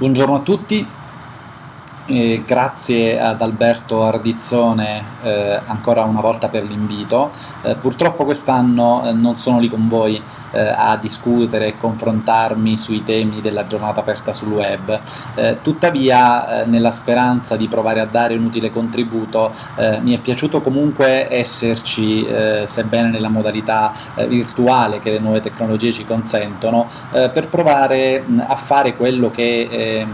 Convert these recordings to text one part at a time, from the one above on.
Buongiorno a tutti, eh, grazie ad Alberto Ardizzone eh, ancora una volta per l'invito. Eh, purtroppo quest'anno eh, non sono lì con voi eh, a discutere e confrontarmi sui temi della giornata aperta sul web, tuttavia nella speranza di provare a dare un utile contributo mi è piaciuto comunque esserci, sebbene nella modalità virtuale che le nuove tecnologie ci consentono, per provare a fare quello che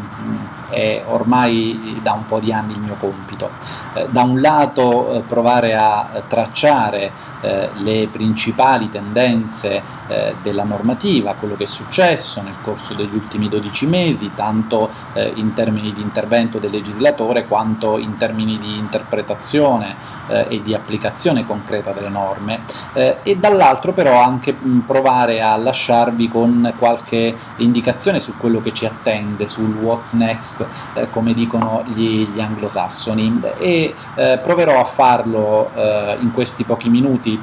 è ormai da un po' di anni il mio compito. Eh, da un lato eh, provare a tracciare eh, le principali tendenze eh, della normativa, quello che è successo nel corso degli ultimi 12 mesi, tanto eh, in termini di intervento del legislatore quanto in termini di interpretazione eh, e di applicazione concreta delle norme, e dall'altro però anche mh, provare a lasciarvi con qualche indicazione su quello che ci attende, sul what's next eh, come dicono gli, gli anglosassoni, e eh, proverò a farlo eh, in questi pochi minuti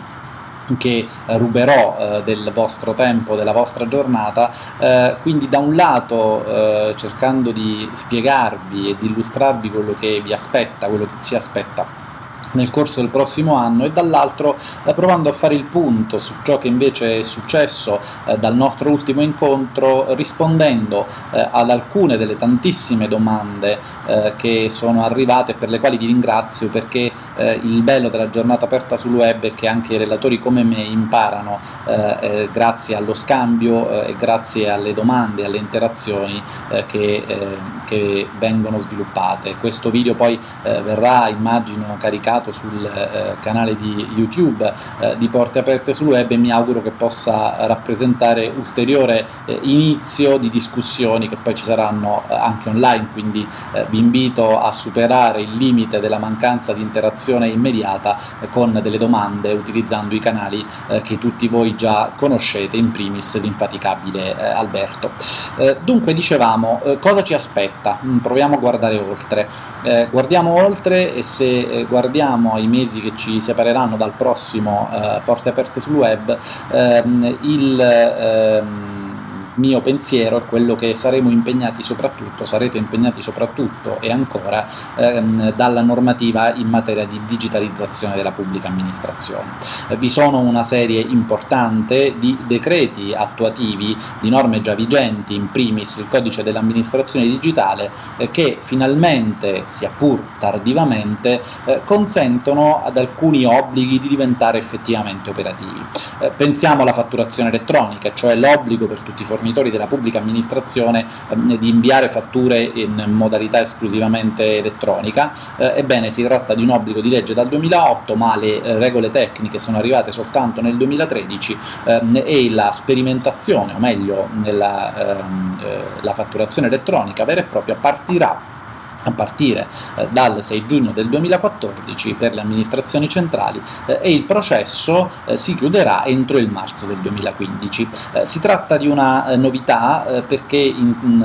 che ruberò eh, del vostro tempo, della vostra giornata, eh, quindi da un lato eh, cercando di spiegarvi e di illustrarvi quello che vi aspetta, quello che ci aspetta nel corso del prossimo anno e dall'altro eh, provando a fare il punto su ciò che invece è successo eh, dal nostro ultimo incontro rispondendo eh, ad alcune delle tantissime domande eh, che sono arrivate per le quali vi ringrazio perché eh, il bello della giornata aperta sul web è che anche i relatori come me imparano eh, grazie allo scambio e grazie alle domande e alle interazioni che, che, vengono sviluppate. Questo video poi verrà immagino caricato pubblicato sul eh, canale di YouTube eh, di Porte Aperte sul Web e mi auguro che possa rappresentare ulteriore eh, inizio di discussioni che poi ci saranno eh, anche online, quindi eh, vi invito a superare il limite della mancanza di interazione immediata eh, con delle domande utilizzando i canali che tutti voi già conoscete, in primis l'infaticabile Alberto. dunque dicevamo, cosa ci aspetta? Mm, proviamo a guardare oltre. guardiamo oltre e se guardiamo pensiamo ai mesi che ci separeranno dal prossimo eh, Porte Aperte sul Web, ehm, il... Ehm, mio pensiero è quello che saremo impegnati soprattutto, sarete impegnati soprattutto e ancora ehm, dalla normativa in materia di digitalizzazione della pubblica amministrazione. Eh, vi sono una serie importante di decreti attuativi di norme già vigenti, in primis il codice dell'amministrazione digitale, eh, che finalmente, sia pur tardivamente, eh, consentono ad alcuni obblighi di diventare effettivamente operativi. Eh, pensiamo alla fatturazione elettronica, cioè l'obbligo per tutti i fornitori fornitori della pubblica amministrazione ehm, di inviare fatture in modalità esclusivamente elettronica. Eh, ebbene, si tratta di un obbligo di legge dal 2008, ma le eh, regole tecniche sono arrivate soltanto nel 2013 ehm, e la sperimentazione, o meglio, nella, ehm, eh, la fatturazione elettronica vera e propria partirà a partire eh, dal 6 giugno del 2014 per le amministrazioni centrali eh, e il processo eh, si chiuderà entro il marzo del 2015. Eh, si tratta di una eh, novità eh, perché in, in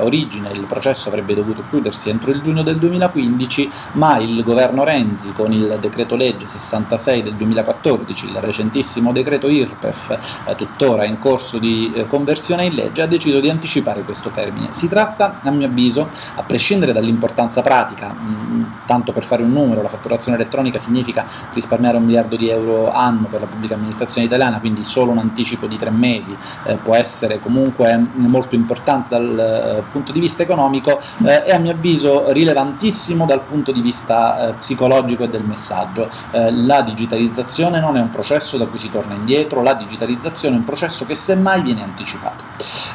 origine il processo avrebbe dovuto chiudersi entro il giugno del 2015 ma il governo Renzi con il decreto legge 66 del 2014, il recentissimo decreto IRPEF tuttora in corso di conversione in legge, ha deciso di anticipare questo termine. Si tratta a mio avviso, a prescindere dal dall'importanza pratica, mm, tanto per fare un numero, la fatturazione elettronica significa risparmiare un miliardo di euro anno per la pubblica amministrazione italiana, quindi solo un anticipo di tre mesi eh, può essere comunque molto importante dal eh, punto di vista economico eh, e a mio avviso rilevantissimo dal punto di vista eh, psicologico e del messaggio. Eh, la digitalizzazione non è un processo da cui si torna indietro, la digitalizzazione è un processo che semmai viene anticipato.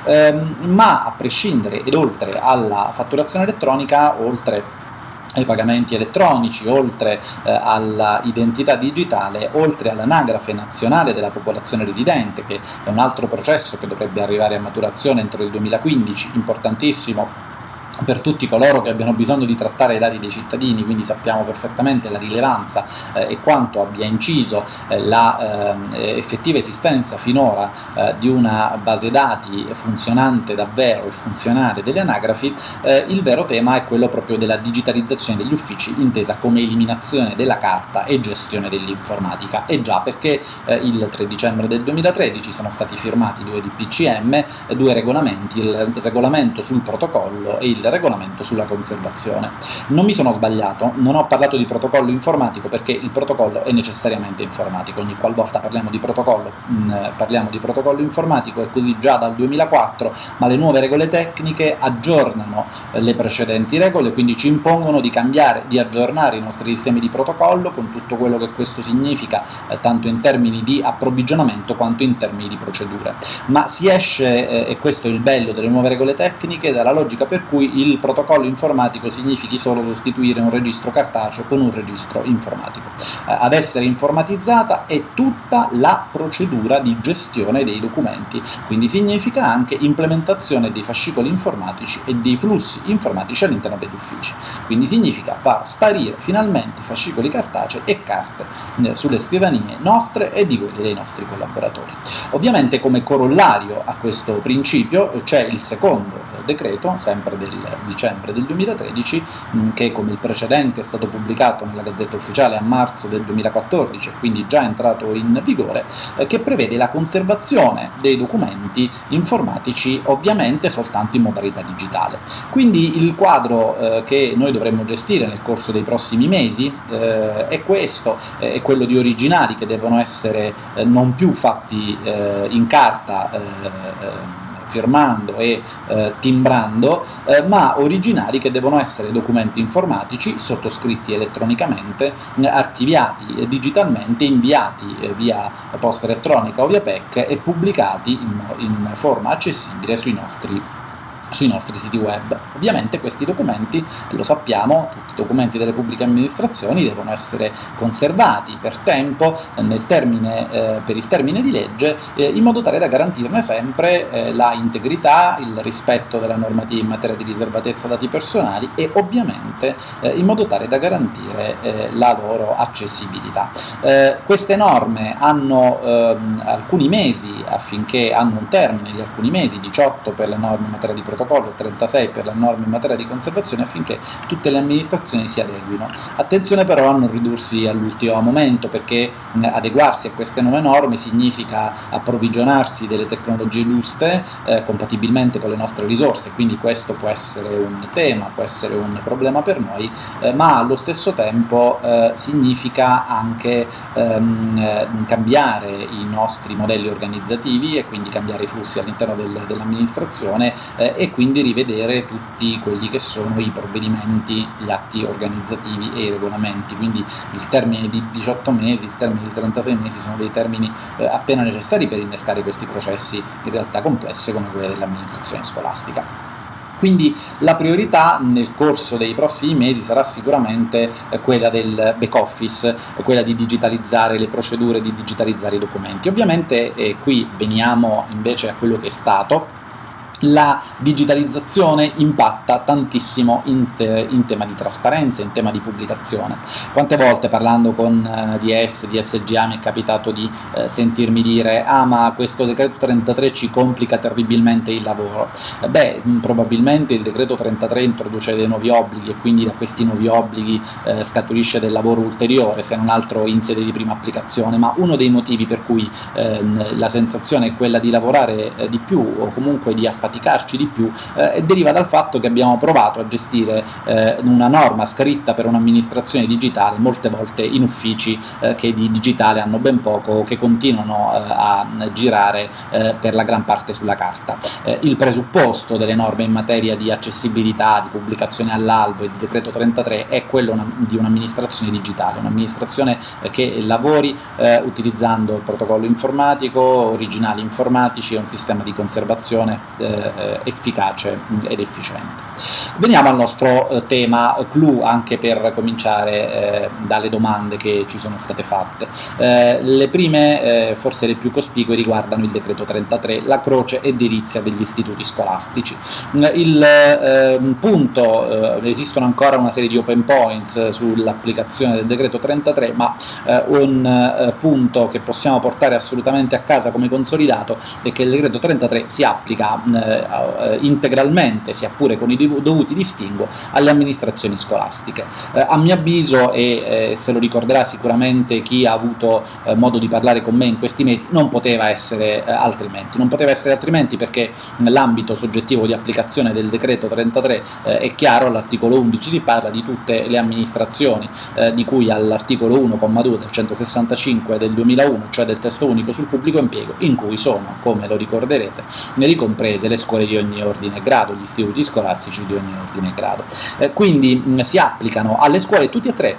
Ehm, ma a prescindere ed oltre alla fatturazione elettronica oltre ai pagamenti elettronici, oltre eh, all'identità digitale, oltre all'anagrafe nazionale della popolazione residente, che è un altro processo che dovrebbe arrivare a maturazione entro il 2015, importantissimo per tutti coloro che abbiano bisogno di trattare i dati dei cittadini, quindi sappiamo perfettamente la rilevanza eh, e quanto abbia inciso eh, la eh, esistenza finora eh, di una base dati funzionante davvero e funzionale delle anagrafi, eh, il vero tema è quello proprio della digitalizzazione degli uffici intesa come eliminazione della carta e gestione dell'informatica. E già perché eh, il 3 dicembre del 2013 sono stati firmati due DPCM, due regolamenti, il regolamento sul protocollo e il regolamento sulla conservazione. Non mi sono sbagliato, non ho parlato di protocollo informatico perché il protocollo è necessariamente informatico, ogni qualvolta parliamo di protocollo mm, parliamo di protocollo informatico, è così già dal 2004, ma le nuove regole tecniche aggiornano eh, le precedenti regole, quindi ci impongono di cambiare, di aggiornare i nostri sistemi di protocollo con tutto quello che questo significa, eh, tanto in termini di approvvigionamento quanto in termini di procedure. Ma si esce, eh, e questo è il bello delle nuove regole tecniche, dalla logica per cui il protocollo informatico significhi solo sostituire un registro cartaceo con un registro informatico. Eh, ad essere informatizzata è tutta la procedura di gestione dei documenti, quindi significa anche implementazione dei fascicoli informatici e dei flussi informatici all'interno degli uffici. Quindi significa far sparire finalmente fascicoli cartacei e carte eh, sulle scrivanie nostre e di quelle dei nostri collaboratori. Ovviamente come corollario a questo principio c'è il secondo decreto, sempre del dicembre del 2013, mm, che come il precedente è stato pubblicato nella Gazzetta Ufficiale a marzo del 2014, quindi già entrato in vigore, eh, che prevede la conservazione dei documenti informatici ovviamente soltanto in modalità digitale. Quindi il quadro eh, che noi dovremmo gestire nel corso dei prossimi mesi eh, è questo, è quello di originali che devono essere non più fatti in carta firmando e eh, timbrando, eh, ma originali che devono essere documenti informatici sottoscritti elettronicamente, eh, archiviati digitalmente, inviati eh, via posta elettronica o via PEC e pubblicati in, in forma accessibile sui nostri sui nostri siti web. Ovviamente questi documenti, lo sappiamo, tutti i documenti delle pubbliche amministrazioni devono essere conservati per tempo, termine, eh, per il termine di legge, eh, in modo tale da garantirne sempre eh, la integrità, il rispetto della normativa in materia di riservatezza dati personali e ovviamente eh, in modo tale da garantire eh, la loro accessibilità. Eh, queste norme hanno ehm, alcuni mesi affinché hanno un termine di alcuni mesi, 18 per le norme in materia di protezione protocollo e 36 per le norme in materia di conservazione affinché tutte le amministrazioni si adeguino. Attenzione però a non ridursi all'ultimo momento perché adeguarsi a queste nuove norme significa approvvigionarsi delle tecnologie giuste eh, compatibilmente con le nostre risorse, quindi questo può essere un tema, può essere un problema per noi, eh, ma allo stesso tempo eh, significa anche ehm, eh, cambiare i nostri modelli organizzativi e quindi cambiare i flussi all'interno del, dell'amministrazione eh, e quindi rivedere tutti quelli che sono i provvedimenti, gli atti organizzativi e i regolamenti, quindi il termine di 18 mesi, il termine di 36 mesi sono dei termini eh, appena necessari per innescare questi processi in realtà complessi come quelli dell'amministrazione scolastica. Quindi la priorità nel corso dei prossimi mesi sarà sicuramente eh, quella del back office, quella di digitalizzare le procedure, di digitalizzare i documenti. Ovviamente eh, qui veniamo invece a quello che è stato, la digitalizzazione impatta tantissimo in, te in, tema di trasparenza, in tema di pubblicazione. Quante volte parlando con eh, DS, di SGA mi è capitato di eh, sentirmi dire ah ma questo decreto 33 ci complica terribilmente il lavoro. Eh, beh, probabilmente il decreto 33 introduce dei nuovi obblighi e quindi da questi nuovi obblighi eh, scaturisce del lavoro ulteriore, se non altro in sede di prima applicazione, ma uno dei motivi per cui ehm, la sensazione è quella di lavorare eh, di più o comunque di affaticare faticarci di più eh, deriva dal fatto che abbiamo provato a gestire eh, una norma scritta per un'amministrazione digitale molte volte in uffici eh, che di digitale hanno ben poco o che continuano eh, a girare eh, per la gran parte sulla carta. Eh, il presupposto delle norme in materia di accessibilità, di pubblicazione all'albo e di decreto 33 è quello una, di un'amministrazione digitale, un'amministrazione che lavori utilizzando il protocollo informatico, originali informatici e un sistema di conservazione eh, efficace ed efficiente. Veniamo al nostro eh, tema clou anche per cominciare eh, dalle domande che ci sono state fatte. Eh, le prime, eh, forse le più cospicue, riguardano il decreto 33, la croce edilizia degli istituti scolastici. Il ehm, punto, eh, esistono ancora una serie di open points sull'applicazione del decreto 33, ma eh, un punto che possiamo portare assolutamente a casa come consolidato è che il decreto 33 si applica integralmente, sia pure con i dovuti distinguo, alle amministrazioni scolastiche. Eh, a mio avviso, e eh, se lo ricorderà sicuramente chi ha avuto eh, modo di parlare con me in questi mesi, non poteva essere eh, altrimenti. Non poteva essere altrimenti perché nell'ambito soggettivo di applicazione del decreto 33 eh, è chiaro, all'articolo 11 si parla di tutte le amministrazioni eh, di cui all'articolo 1,2 del 165 del 2001, cioè del testo unico sul pubblico impiego, in cui sono, come lo ricorderete, ricomprese le scuole di ogni ordine e grado, gli istituti scolastici di ogni ordine e grado. Eh, quindi mh, si applicano alle scuole tutti e tre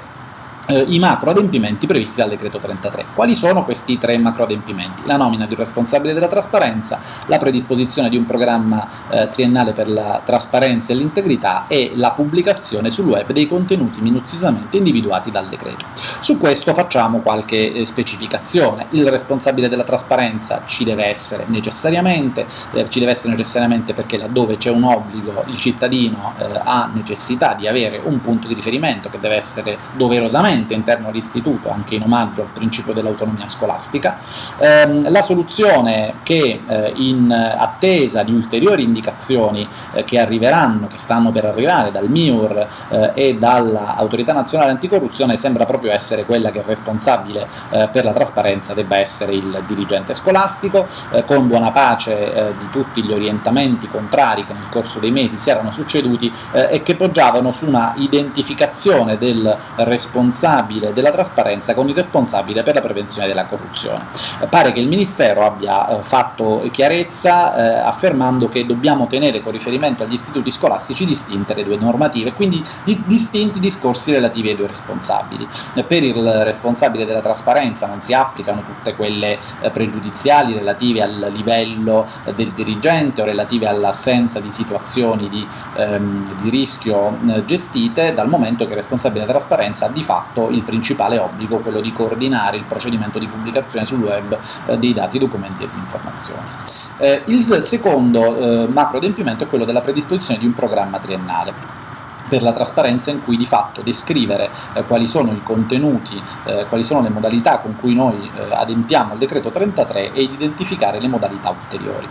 eh, i macro adempimenti previsti dal decreto 33. Quali sono questi tre macro adempimenti? La nomina di un responsabile della trasparenza, la predisposizione di un programma eh, triennale per la trasparenza e l'integrità e la pubblicazione sul web dei contenuti minuziosamente individuati dal decreto. Su questo facciamo qualche eh, specificazione. Il responsabile della trasparenza ci deve essere necessariamente, eh, ci deve essere necessariamente perché laddove c'è un obbligo il cittadino eh, ha necessità di avere un punto di riferimento che deve essere doverosamente regolamento interno all'istituto, anche in omaggio al principio dell'autonomia scolastica. Ehm, la soluzione che eh, in attesa di ulteriori indicazioni eh, che arriveranno, che stanno per arrivare dal MIUR eh, e dall'Autorità Nazionale Anticorruzione sembra proprio essere quella che è responsabile eh, per la trasparenza debba essere il dirigente scolastico, eh, con buona pace eh, di tutti gli orientamenti contrari che nel corso dei mesi si erano succeduti e che poggiavano su una identificazione del responsabile responsabile della trasparenza con il responsabile per la prevenzione della corruzione. Eh, pare che il Ministero abbia eh, fatto chiarezza eh, affermando che dobbiamo tenere con riferimento agli istituti scolastici distinte le due normative, quindi di distinti discorsi relativi ai due responsabili. Per il responsabile della trasparenza non si applicano tutte quelle pregiudiziali relative al livello del dirigente o relative all'assenza di situazioni di, ehm, di rischio gestite, dal momento che il responsabile della trasparenza ha di fatto fatto il principale obbligo, quello di coordinare il procedimento di pubblicazione sul web eh, dei dati, documenti e di informazioni. Eh, il secondo eh, macro adempimento è quello della predisposizione di un programma triennale per la trasparenza in cui di fatto descrivere eh, quali sono i contenuti, eh, quali sono le modalità con cui noi eh, adempiamo al decreto 33 e identificare le modalità ulteriori.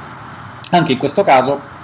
Anche in questo caso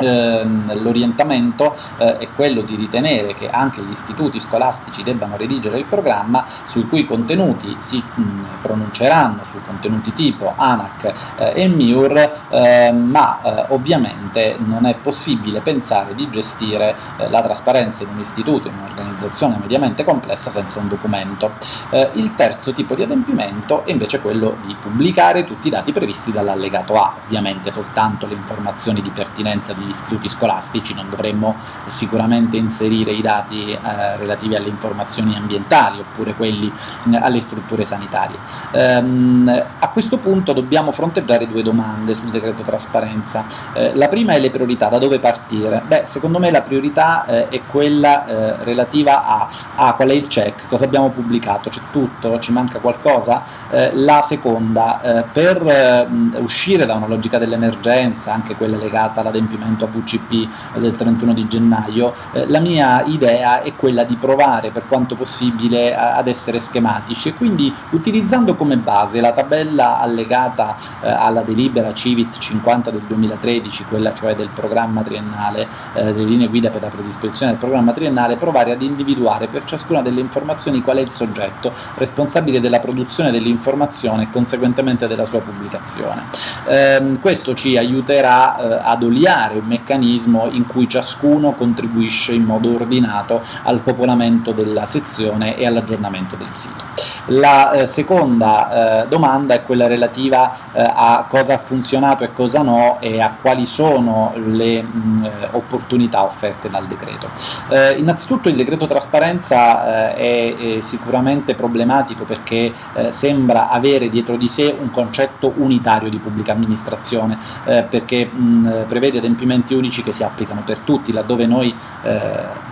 Ehm, l'orientamento eh, è quello di ritenere che anche gli istituti scolastici debbano redigere il programma sui cui contenuti si mh, pronunceranno su contenuti tipo ANAC eh, e MIUR, eh, ma eh, ovviamente non è possibile pensare di gestire eh, la trasparenza in un istituto, in un'organizzazione mediamente complessa senza un documento. Eh, il terzo tipo di adempimento è invece quello di pubblicare tutti i dati previsti dall'allegato A, ovviamente soltanto le informazioni di pertinenza di degli istituti scolastici, non dovremmo sicuramente inserire i dati eh, relativi alle informazioni ambientali oppure quelli eh, alle strutture sanitarie. Ehm, a questo punto dobbiamo fronteggiare due domande sul decreto trasparenza. Eh, la prima è le priorità, da dove partire? Beh, secondo me la priorità eh, è quella eh, relativa a, a, qual è il check, cosa abbiamo pubblicato, c'è tutto, ci manca qualcosa? Eh, la seconda, per uscire da una logica dell'emergenza, anche quella legata all'adempimento appunto a VCP del 31 di gennaio, eh, la mia idea è quella di provare per quanto possibile a, ad essere schematici e quindi utilizzando come base la tabella allegata eh, alla delibera Civit 50 del 2013, quella cioè del programma triennale, eh, delle linee guida per la predisposizione del programma triennale, provare ad individuare per ciascuna delle informazioni qual è il soggetto responsabile della produzione dell'informazione e conseguentemente della sua pubblicazione. Ehm, questo ci aiuterà eh, ad oliare meccanismo in cui ciascuno contribuisce in modo ordinato al popolamento della sezione e all'aggiornamento del sito. La eh, seconda eh, domanda è quella relativa eh, a cosa ha funzionato e cosa no e a quali sono le mh, eh, opportunità offerte dal decreto. Eh, innanzitutto il decreto trasparenza è, è, sicuramente problematico perché sembra avere dietro di sé un concetto unitario di pubblica amministrazione perché mh, prevede adempimenti unici che si applicano per tutti, laddove noi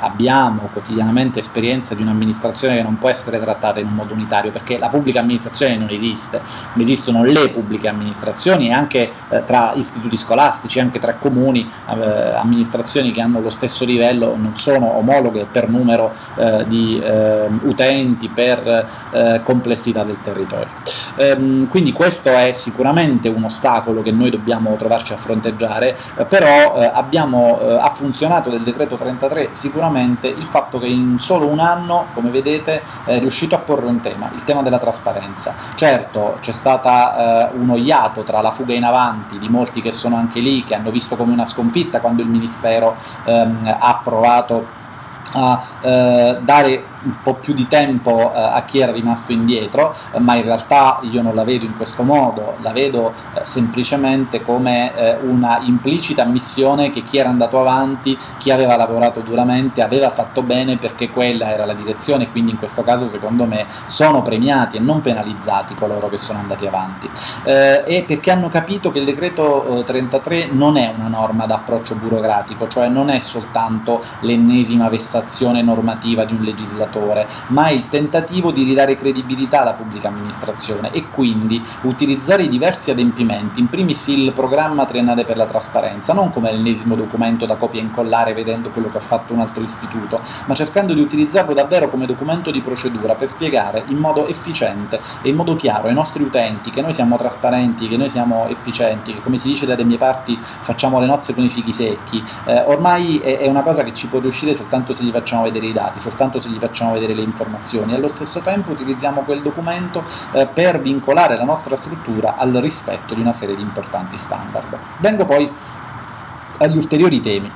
abbiamo quotidianamente esperienza di un'amministrazione che non può essere trattata in un modo unitario perché la pubblica amministrazione non esiste, esistono le pubbliche amministrazioni e anche eh, tra istituti scolastici, anche tra comuni, eh, amministrazioni che hanno lo stesso livello non sono omologhe per numero eh, di eh, utenti, per eh, complessità del territorio. Ehm, quindi questo è sicuramente un ostacolo che noi dobbiamo trovarci a fronteggiare, eh, però abbiamo, ha funzionato del decreto 33 sicuramente il fatto che in solo un anno, come vedete, è riuscito a porre un tema, il tema della trasparenza. Certo, c'è stata eh, uno iato tra la fuga in avanti di molti che sono anche lì, che hanno visto come una sconfitta quando il Ministero ehm, ha provato a eh, dare un po' più di tempo eh, a chi era rimasto indietro, eh, ma in realtà io non la vedo in questo modo, la vedo eh, semplicemente come una implicita ammissione che chi era andato avanti, chi aveva lavorato duramente, aveva fatto bene perché quella era la direzione, quindi in questo caso secondo me sono premiati e non penalizzati coloro che sono andati avanti, e perché hanno capito che il decreto 33 non è una norma d'approccio burocratico, cioè non è soltanto l'ennesima vessazione normativa di un legislatore, legislatore, ma il tentativo di ridare credibilità alla pubblica amministrazione e quindi utilizzare i diversi adempimenti, in primis il programma triennale per la trasparenza, non come l'ennesimo documento da copia e incollare vedendo quello che ha fatto un altro istituto, ma cercando di utilizzarlo davvero come documento di procedura per spiegare in modo efficiente e in modo chiaro ai nostri utenti che noi siamo trasparenti, che noi siamo efficienti, che come si dice dalle mie parti facciamo le nozze con i fichi secchi, eh, ormai è, è una cosa che ci può riuscire soltanto se gli facciamo vedere i dati, soltanto se gli facciamo facciamo vedere le informazioni e allo stesso tempo utilizziamo quel documento eh, per vincolare la nostra struttura al rispetto di una serie di importanti standard. Vengo poi agli ulteriori temi.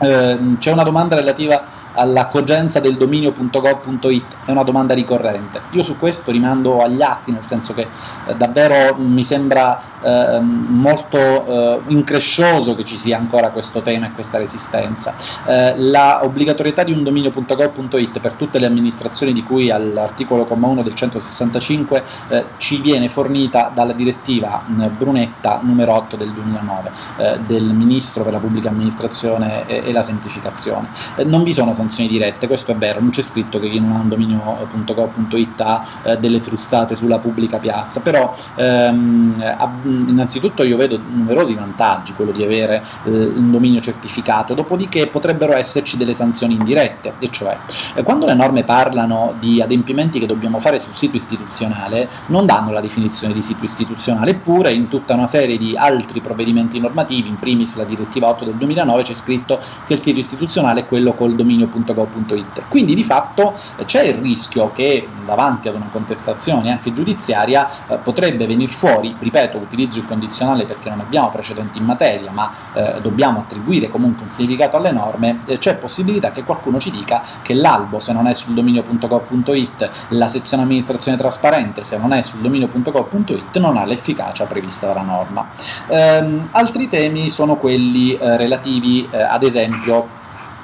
Eh, C'è una domanda relativa alla cogenza del dominio.gov.it è una domanda ricorrente. Io su questo rimando agli atti, nel senso che eh, davvero mi sembra eh, molto eh, increscioso che ci sia ancora questo tema e questa resistenza. Eh, la obbligatorietà di un dominio.gov.it per tutte le amministrazioni di cui all'articolo 1 del 165 eh, ci viene fornita dalla direttiva Brunetta numero 8 del 2009 eh, del Ministro per la Pubblica Amministrazione e, e la Semplificazione. non vi sono sanzioni dirette, questo è vero, non c'è scritto che chi non ha un dominio.gov.it ha eh, delle frustate sulla pubblica piazza, però ehm, innanzitutto io vedo numerosi vantaggi quello di avere eh, un dominio certificato, dopodiché potrebbero esserci delle sanzioni indirette, e cioè eh, quando le norme parlano di adempimenti che dobbiamo fare sul sito istituzionale non danno la definizione di sito istituzionale, eppure in tutta una serie di altri provvedimenti normativi, in primis la direttiva 8 del 2009, c'è scritto che il sito istituzionale è quello col dominio www.gov.it. Quindi di fatto c'è il rischio che davanti ad una contestazione anche giudiziaria eh, potrebbe venire fuori, ripeto, utilizzo il condizionale perché non abbiamo precedenti in materia, ma eh, dobbiamo attribuire comunque un significato alle norme, eh, c'è possibilità che qualcuno ci dica che l'albo se non è sul dominio.gov.it, la sezione amministrazione trasparente se non è sul dominio.gov.it non ha l'efficacia prevista dalla norma. Ehm, altri temi sono quelli eh, relativi eh, ad esempio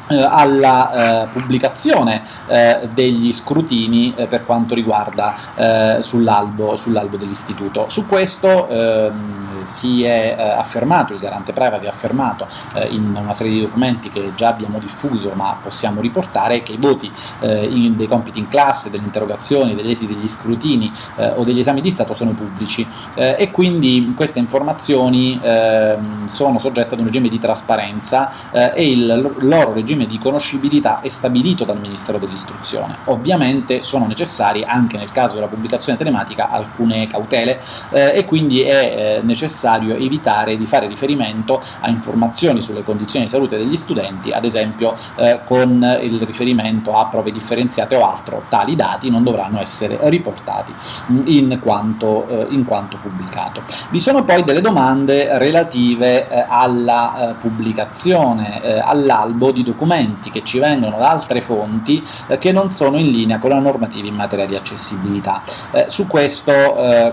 alla eh, pubblicazione eh, degli scrutini eh, per quanto riguarda eh, sull'albo sull dell'istituto. Su questo ehm, si è eh, affermato, il garante privacy ha affermato in una serie di documenti che già abbiamo diffuso ma possiamo riportare che i voti in, dei compiti in classe, delle interrogazioni, degli esiti degli scrutini o degli esami di Stato sono pubblici e quindi queste informazioni ehm, sono soggette ad un regime di trasparenza e il loro regime regime di conoscibilità è stabilito dal Ministero dell'Istruzione. Ovviamente sono necessarie anche nel caso della pubblicazione telematica alcune cautele eh, e quindi è eh, necessario necessario evitare di fare riferimento a informazioni sulle condizioni di salute degli studenti, ad esempio eh, con il riferimento a prove differenziate o altro, tali dati non dovranno essere riportati in quanto, eh, in quanto pubblicato. Vi sono poi delle domande relative eh, alla eh, pubblicazione, eh, all'albo di documenti che ci vengono da altre fonti eh, che non sono in linea con la normativa in materia di accessibilità. su questo,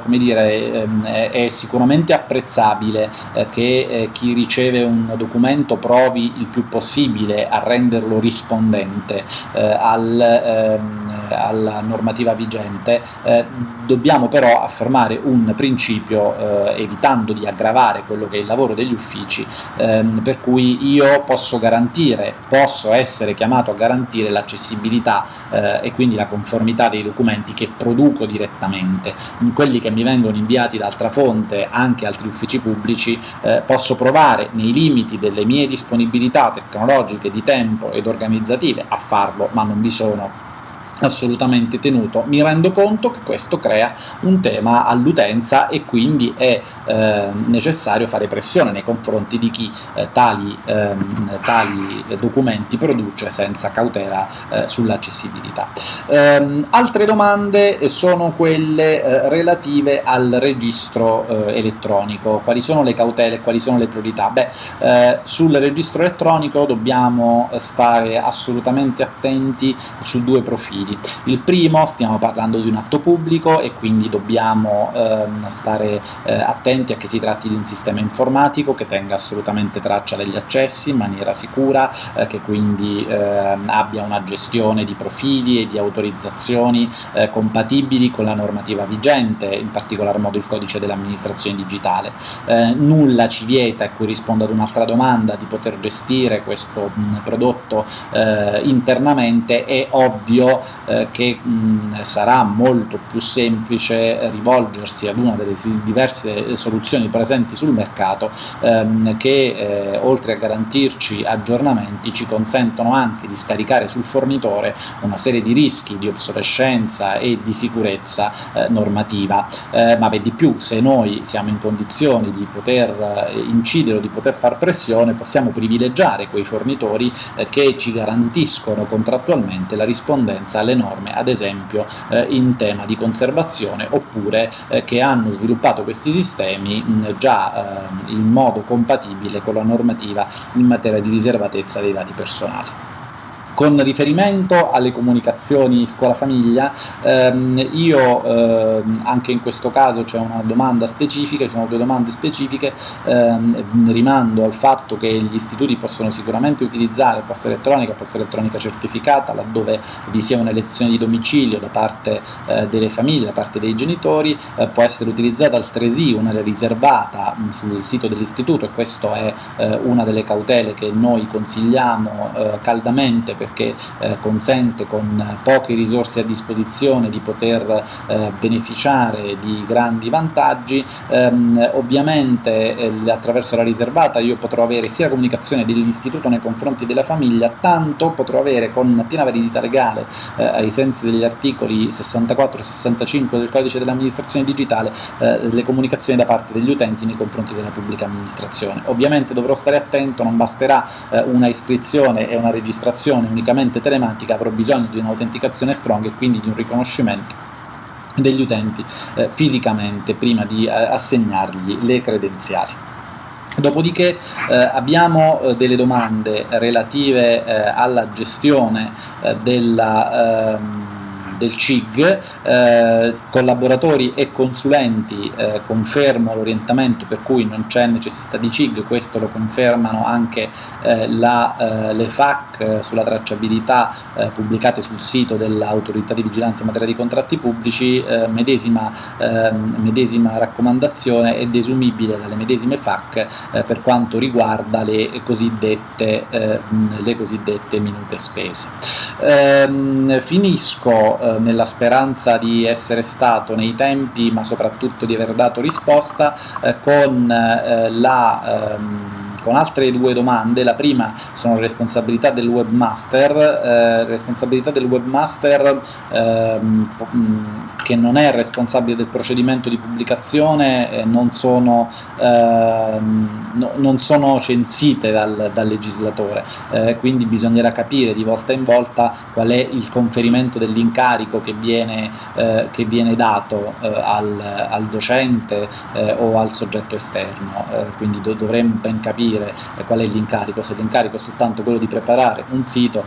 come dire, ehm, è sicuramente apprezzabile che chi riceve un documento provi il più possibile a renderlo rispondente al, ehm, alla normativa vigente, eh, dobbiamo però affermare un principio eh, evitando di aggravare quello che è il lavoro degli uffici, ehm, per cui io posso garantire, posso essere chiamato a garantire l'accessibilità eh, e quindi la conformità dei documenti che produco direttamente. Quelli che mi vengono inviati da altra fonte, anche altri uffici pubblici, eh, posso provare nei limiti delle mie disponibilità tecnologiche, di tempo ed organizzative a farlo, ma non vi sono assolutamente tenuto. Mi rendo conto che questo crea un tema all'utenza e quindi è eh, necessario fare pressione nei confronti di chi eh, tali, ehm, tali, documenti produce senza cautela eh, sull'accessibilità. Ehm, altre domande sono quelle eh, relative al registro eh, elettronico, quali sono le cautele, quali sono le priorità? Beh, eh, sul registro elettronico dobbiamo stare assolutamente attenti su due profili quindi il primo, stiamo parlando di un atto pubblico e quindi dobbiamo ehm, stare eh, attenti a che si tratti di un sistema informatico che tenga assolutamente traccia degli accessi in maniera sicura, eh, che quindi eh, abbia una gestione di profili e di autorizzazioni eh, compatibili con la normativa vigente, in particolar modo il codice dell'amministrazione digitale. Eh, nulla ci vieta, e qui rispondo ad un'altra domanda, di poter gestire questo mh, prodotto eh, internamente, è ovvio eh, che mh, sarà molto più semplice rivolgersi ad una delle diverse soluzioni presenti sul mercato ehm, che eh, oltre a garantirci aggiornamenti ci consentono anche di scaricare sul fornitore una serie di rischi di obsolescenza e di sicurezza eh, normativa, eh, ma vedi più, se noi siamo in condizioni di poter eh, incidere o di poter far pressione possiamo privilegiare quei fornitori che ci garantiscono contrattualmente la rispondenza alle norme, ad esempio eh, in tema di conservazione, oppure eh, che hanno sviluppato questi sistemi mh, già eh, in modo compatibile con la normativa in materia di riservatezza dei dati personali. Con riferimento alle comunicazioni scuola-famiglia, ehm, io ehm, anche in questo caso c'è una domanda specifica, ci sono due domande specifiche, ehm, rimando al fatto che gli istituti possono sicuramente utilizzare posta elettronica, posta elettronica certificata, laddove vi sia un'elezione di domicilio da parte eh, delle famiglie, da parte dei genitori, eh, può essere utilizzata altresì una riservata mh, sul sito dell'istituto e questa è eh, una delle cautele che noi consigliamo eh, caldamente perché eh, consente con poche risorse a disposizione di poter eh, beneficiare di grandi vantaggi, ehm, ovviamente eh, attraverso la riservata io potrò avere sia la comunicazione dell'istituto nei confronti della famiglia, tanto potrò avere con piena validità legale eh, ai sensi degli articoli 64 e 65 del codice dell'amministrazione digitale eh, le comunicazioni da parte degli utenti nei confronti della pubblica amministrazione. Ovviamente dovrò stare attento, non basterà eh, una iscrizione e una registrazione unicamente telematica avrò bisogno di un'autenticazione strong e quindi di un riconoscimento degli utenti eh, fisicamente prima di eh, assegnargli le credenziali. Dopodiché eh, abbiamo eh, delle domande relative eh, alla gestione eh, della ehm, del CIG, eh, collaboratori e consulenti eh, confermo l'orientamento per cui non c'è necessità di CIG, questo lo confermano anche eh, la, eh, le FAC eh, sulla tracciabilità eh, pubblicate sul sito dell'autorità di vigilanza in materia di contratti pubblici, medesima, ehm, medesima, raccomandazione è desumibile dalle medesime FAC per quanto riguarda le cosiddette, le cosiddette minute spese. Ehm, finisco eh, nella speranza di essere stato nei tempi ma soprattutto di aver dato risposta eh, con eh, la ehm, con altre due domande, la prima sono responsabilità del webmaster, eh, responsabilità del webmaster ehm, che non è responsabile del procedimento di pubblicazione eh, non, sono, ehm, no, non, sono, censite dal, dal legislatore, eh, quindi bisognerà capire di volta in volta qual è il conferimento dell'incarico che eh, che viene dato eh, al, al, docente eh, o al soggetto esterno, quindi do, dovremmo ben capire qual è l'incarico, se l'incarico è soltanto quello di preparare un sito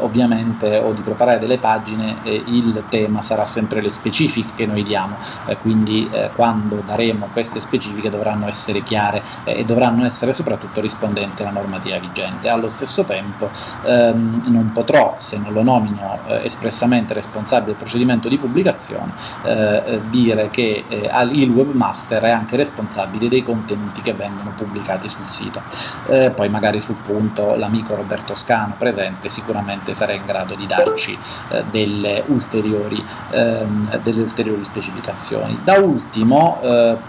ovviamente o di preparare delle pagine il tema sarà sempre le specifiche che noi diamo, quindi quando daremo queste specifiche dovranno essere chiare e dovranno essere soprattutto rispondenti alla normativa vigente. Allo stesso tempo ehm, non potrò, se non lo nomino eh, espressamente responsabile del procedimento di pubblicazione, eh, eh dire che eh, il webmaster è anche responsabile dei contenuti che vengono pubblicati sul sito. Eh, poi magari sul punto l'amico Roberto Scano presente sicuramente sarà in grado di darci eh, delle ulteriori, ehm, delle ulteriori specificazioni. Da ultimo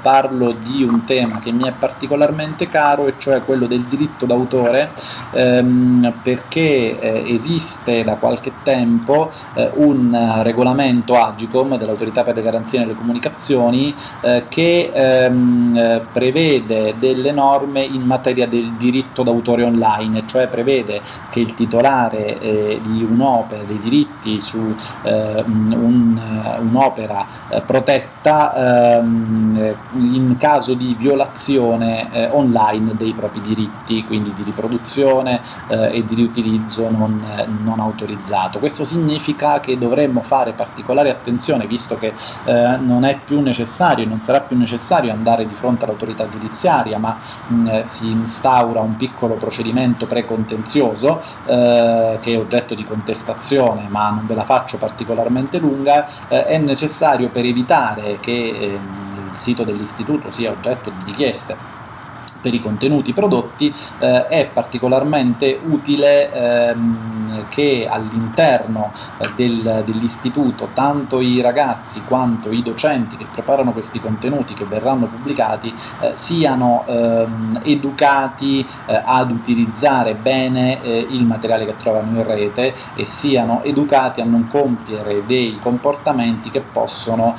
parlo di un tema che mi è particolarmente caro e cioè quello del diritto d'autore ehm, perché eh, esiste da qualche tempo eh, un regolamento Agicom dell'autorità per le garanzie nelle comunicazioni eh, che ehm, prevede delle norme in materia del diritto d'autore online, cioè prevede che il titolare eh, di un'opera, dei diritti su eh, un'opera un protetta ehm, in caso di violazione eh, online dei propri diritti, quindi di riproduzione eh, e di riutilizzo non, non, autorizzato. Questo significa che dovremmo fare particolare attenzione, visto che eh, non è più necessario non sarà più necessario andare di fronte all'autorità giudiziaria, ma mh, eh, si instaura un piccolo procedimento precontenzioso eh, che è oggetto di contestazione, ma non ve la faccio particolarmente lunga, eh, è necessario per evitare che ehm, il sito dell'istituto sia oggetto di richieste per i contenuti prodotti eh, è particolarmente utile ehm, che all'interno eh, del, dell'istituto tanto i ragazzi quanto i docenti che preparano questi contenuti che verranno pubblicati eh, siano ehm, educati eh, ad utilizzare bene eh, il materiale che trovano in rete e siano educati a non compiere dei comportamenti che possono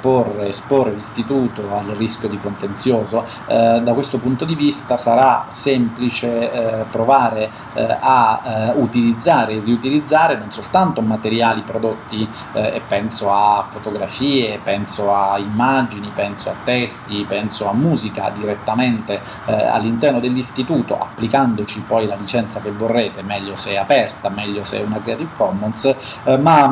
porre, esporre l'istituto al rischio di contenzioso. da questo punto di vista sarà semplice eh, provare eh, a eh, utilizzare e riutilizzare non soltanto materiali prodotti eh, e penso a fotografie, penso a immagini, penso a testi, penso a musica direttamente eh, all'interno dell'istituto applicandoci poi la licenza che vorrete, meglio se è aperta, meglio se è una Creative Commons, eh, ma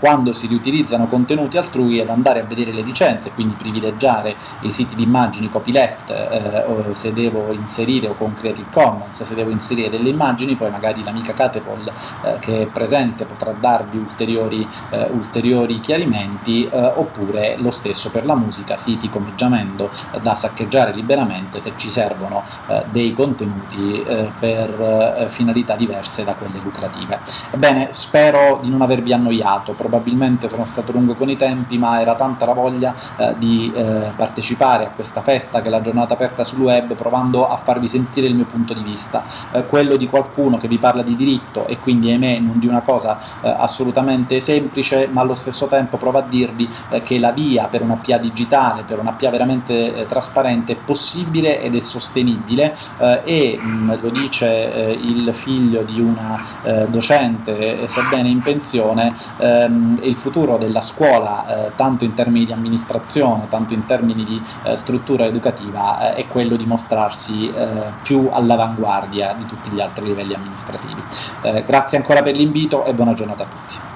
quando si riutilizzano contenuti altrui ad andare a vedere le licenze, quindi privilegiare i siti di immagini copyleft se devo inserire o con Creative Commons, se devo inserire delle immagini, poi magari l'amica Catepol eh, che è presente potrà darvi ulteriori, eh, ulteriori chiarimenti, eh, oppure lo stesso per la musica, siti come Giamendo eh, da saccheggiare liberamente se ci servono eh, dei contenuti eh, per finalità diverse da quelle lucrative. Ebbene, spero di non avervi annoiato, probabilmente sono stato lungo con i tempi, ma era tanta la voglia di partecipare a questa festa che è la giornata aperta sul web, provando a farvi sentire il mio punto di vista, eh, quello di qualcuno che vi parla di diritto e quindi ahimè non di una cosa eh, assolutamente semplice, ma allo stesso tempo prova a dirvi eh, che la via per una PA digitale, per una PA veramente eh, trasparente è possibile ed è sostenibile eh, e mh, mm, lo dice eh, il figlio di una docente, sebbene in pensione, ehm, il futuro della scuola, tanto in termini di amministrazione, tanto in termini di struttura educativa, è quello di mostrare mostrarsi eh, più all'avanguardia di tutti gli altri livelli amministrativi. Eh, grazie ancora per l'invito e buona giornata a tutti.